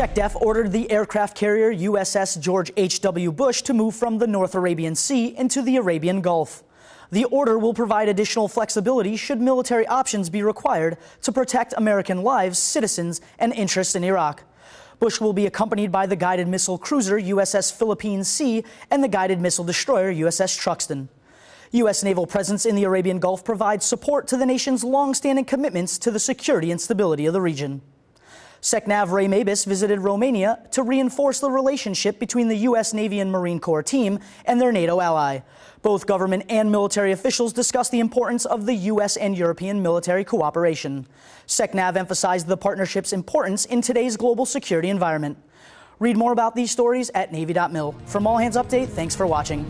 SecDef ordered the aircraft carrier USS George H.W. Bush to move from the North Arabian Sea into the Arabian Gulf. The order will provide additional flexibility should military options be required to protect American lives, citizens, and interests in Iraq. Bush will be accompanied by the guided missile cruiser USS Philippine Sea and the guided missile destroyer USS Truxtun. U.S. naval presence in the Arabian Gulf provides support to the nation's long-standing commitments to the security and stability of the region. SecNav Ray Mabus visited Romania to reinforce the relationship between the U.S. Navy and Marine Corps team and their NATO ally. Both government and military officials discussed the importance of the U.S. and European military cooperation. SecNav emphasized the partnership's importance in today's global security environment. Read more about these stories at Navy.mil. From All Hands Update, thanks for watching.